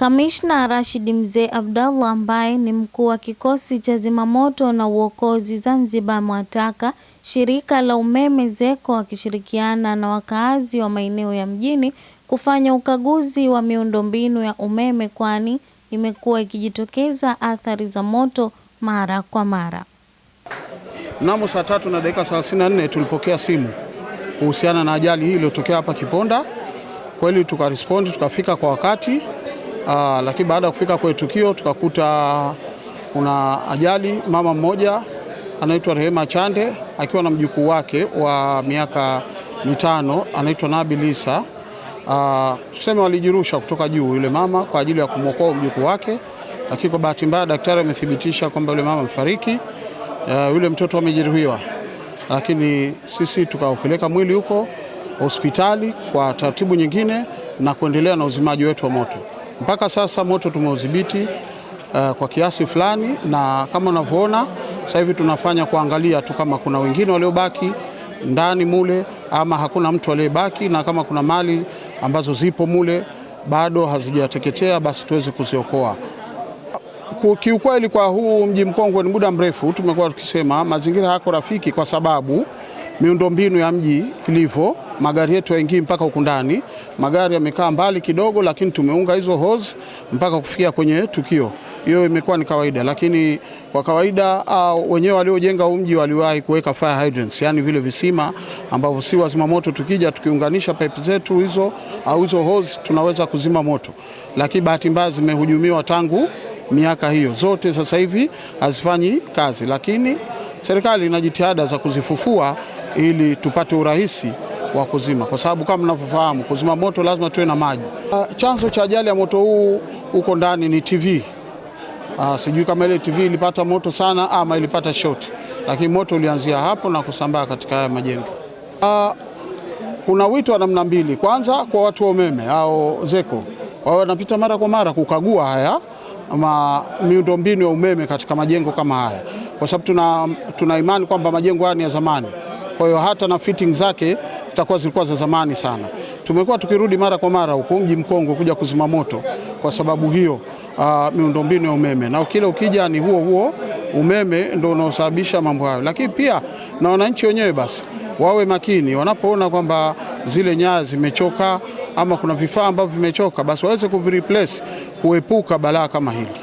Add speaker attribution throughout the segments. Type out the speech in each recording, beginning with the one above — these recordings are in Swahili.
Speaker 1: Kamishna Rashid Mzee Abdallah ambaye ni mkuu wa kikosi cha zimamoto na uokozi Zanzibar amewataka shirika la umeme ZECO wakishirikiana na wakaazi wa maeneo ya mjini kufanya ukaguzi wa miundombinu ya umeme kwani imekuwa ikijitokeza athari za moto mara kwa mara.
Speaker 2: Mnamo saa tatu na dakika 34 tulipokea simu kuhusiana na ajali hii iliyotokea hapa Kiponda. Kweli tukarespondi tukafika kwa wakati aa, lakini baada ya kufika kwenye tukio tukakuta kuna ajali. Mama mmoja anaitwa Rehema Chande akiwa na mjukuu wake wa miaka mitano anaitwa Nabil Isa. Uh, tuseme walijirusha kutoka juu yule mama kwa ajili ya kumwokoa mjukuu wake, lakini kwa bahati mbaya daktari amethibitisha kwamba yule mama amefariki. Uh, yule mtoto amejeruhiwa, lakini sisi tukaupeleka mwili huko hospitali kwa taratibu nyingine na kuendelea na uzimaji wetu wa moto. Mpaka sasa moto tumeudhibiti uh, kwa kiasi fulani, na kama unavyoona sasa hivi tunafanya kuangalia tu kama kuna wengine waliobaki ndani mule ama hakuna mtu aliyebaki, na kama kuna mali ambazo zipo mule bado hazijateketea basi tuweze kuziokoa. Kiukweli, kwa huu mji mkongwe ni muda mrefu tumekuwa tukisema mazingira yako rafiki, kwa sababu miundombinu ya mji ilivyo, magari yetu yaingii mpaka huku ndani. Magari yamekaa mbali kidogo, lakini tumeunga hizo hose mpaka kufikia kwenye tukio. Hiyo imekuwa ni kawaida, lakini kwa kawaida uh, wenyewe waliojenga huu mji waliwahi kuweka fire hydrants, yani vile visima ambavyo si wazima moto tukija tukiunganisha pipe zetu hizo au hizo hose tunaweza kuzima moto, lakini bahati mbaya zimehujumiwa tangu miaka hiyo zote, sasa hivi hazifanyi kazi, lakini serikali ina jitihada za kuzifufua ili tupate urahisi wa kuzima, kwa sababu kama mnavyofahamu kuzima moto lazima tuwe na maji. Uh, chanzo cha ajali ya moto huu huko ndani ni TV. Uh, sijui kama ile TV ilipata moto sana ama ilipata short, lakini moto ulianzia hapo na kusambaa katika haya majengo. Uh, kuna wito wa namna mbili. Kwanza kwa watu wa umeme au ZECO wao wanapita mara kwa mara kukagua haya ma miundombinu ya umeme katika majengo kama haya, kwa sababu tuna, tuna imani kwamba majengo haya ni ya zamani, kwa hiyo hata na fitting zake zitakuwa zilikuwa za zamani sana. Tumekuwa tukirudi mara kwa mara huko mji mkongwe kuja kuzima moto kwa sababu hiyo uh, miundombinu ya umeme na kile ukija ni huo huo umeme ndio unaosababisha mambo hayo, lakini pia na wananchi wenyewe basi wawe makini wanapoona kwamba zile nyaya zimechoka ama kuna vifaa ambavyo vimechoka, basi waweze kuvireplace kuepuka balaa kama hili.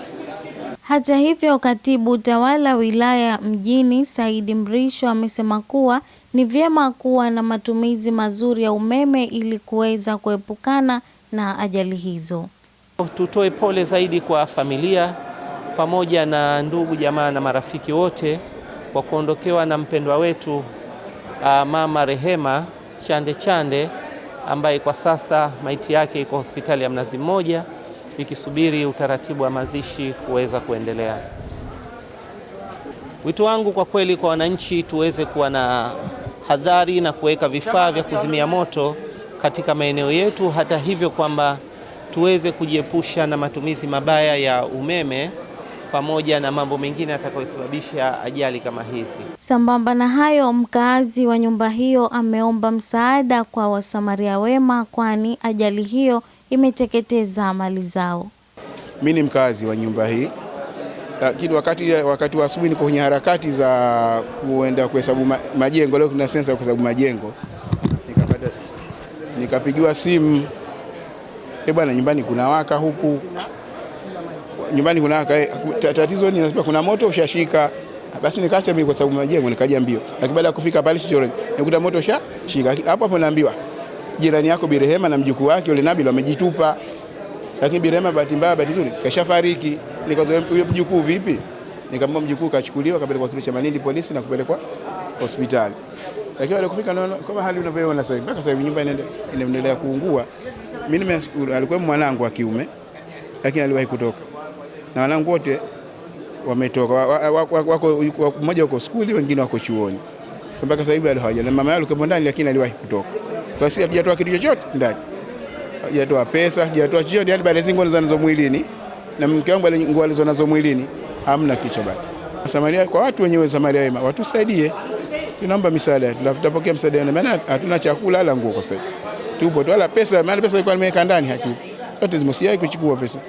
Speaker 1: Hata hivyo, katibu tawala wilaya mjini Saidi Mrisho amesema kuwa ni vyema kuwa na matumizi mazuri ya umeme ili kuweza kuepukana na ajali hizo.
Speaker 3: Tutoe pole zaidi kwa familia pamoja na ndugu jamaa na marafiki wote kwa kuondokewa na mpendwa wetu uh, mama Rehema Chande Chande ambaye kwa sasa maiti yake iko hospitali ya Mnazi Mmoja ikisubiri utaratibu wa mazishi kuweza kuendelea. Wito wangu kwa kweli kwa wananchi, tuweze kuwa na hadhari na kuweka vifaa vya kuzimia moto katika maeneo yetu, hata hivyo kwamba tuweze kujiepusha na matumizi mabaya ya umeme pamoja na mambo mengine atakayosababisha ajali kama hizi.
Speaker 1: Sambamba na hayo, mkaazi wa nyumba hiyo ameomba msaada kwa wasamaria wema, kwani ajali hiyo imeteketeza mali zao.
Speaker 4: Mimi ni mkazi wa nyumba hii, lakini wakati, wakati wa asubuhi niko kwenye harakati za kuenda kuhesabu majengo. Leo kuna sensa ya kuhesabu majengo, nikapigiwa simu, eh bwana, nyumbani kuna waka huku nyumbani kuna waka, tatizo ni nasema kuna moto ushashika. Basi nikaacha mimi sababu majengo, nikaja mbio, lakini baada ya kufika pale chochoro nikuta moto ushashika. Hapo hapo naambiwa jirani yako Birehema na mjukuu wake yule Nabil wamejitupa, lakini Birehema bahati mbaya, bahati nzuri kashafariki. Nikazoea huyo mjukuu vipi? Nikamwambia mjukuu kachukuliwa kapelekwa kituo cha Malindi polisi na kupelekwa hospitali, lakini wale kufika naona kama hali unavyoona sasa, mpaka sasa nyumba inaendelea kuungua. Mimi alikuwa mwanangu wa kiume, lakini aliwahi kutoka na wanangu wote wametoka, wako mmoja wako skuli, wengine wako chuoni, mpaka sasa hivi hawaja. Na mama yao alikuwa ndani, lakini aliwahi kutoka. Kwa hiyo hatujatoa kitu chochote ndani, hatujatoa pesa, hatujatoa chochote, yani baada zingo zinazo mwilini na mke wangu nguo alizonazo mwilini hamna kicho bado. Samaria kwa watu wenyewe, Samaria wema watusaidie, tunaomba misaada, tutapokea msaada, maana hatuna chakula wala nguo kwa sasa, tupo tu wala pesa, maana pesa ilikuwa nimeweka ndani, hakika zote zimesiai kuchukua pesa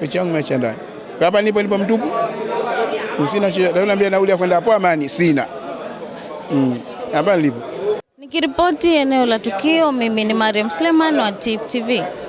Speaker 4: pesa yangu imeacha ndani. Hapa nipo nipo mtupu, sina chochote. Naambia nauli ya kwenda hapo Amani sina, mm. hapa nilipo
Speaker 1: Nikiripoti eneo la tukio, mimi ni Mariam Sleman wa Tifu TV.